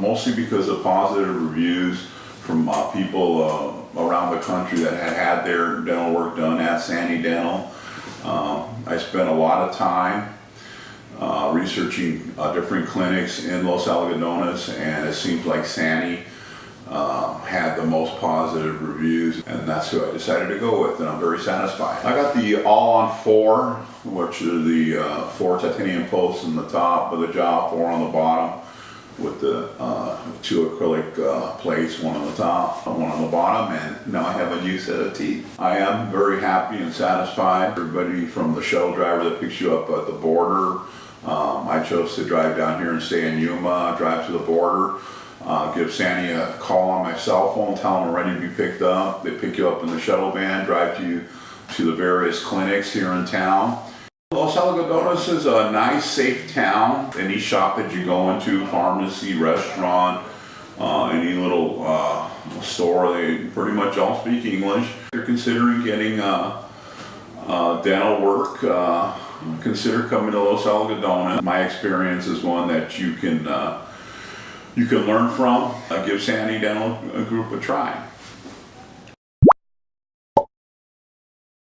mostly because of positive reviews from uh, people uh, around the country that had had their dental work done at Sani Dental. Um, I spent a lot of time uh, researching uh, different clinics in Los Algodones and it seems like Sani uh, had the most positive reviews and that's who I decided to go with and I'm very satisfied. I got the all-on-four, which are the uh, four titanium posts on the top of the jaw, four on the bottom with the two acrylic uh, plates, one on the top, one on the bottom, and now I have a new set of teeth. I am very happy and satisfied. Everybody from the shuttle driver that picks you up at the border, um, I chose to drive down here and stay in Yuma, drive to the border, uh, give Sani a call on my cell phone, tell them I'm ready to be picked up. They pick you up in the shuttle van, drive you to the various clinics here in town. Los Algodones is a nice, safe town. Any shop that you go into, pharmacy, restaurant, uh, any little uh, store, they pretty much all speak English. If you're considering getting uh, uh, dental work, uh, consider coming to Los Algodones. My experience is one that you can uh, you can learn from. Give Sani Dental Group a try.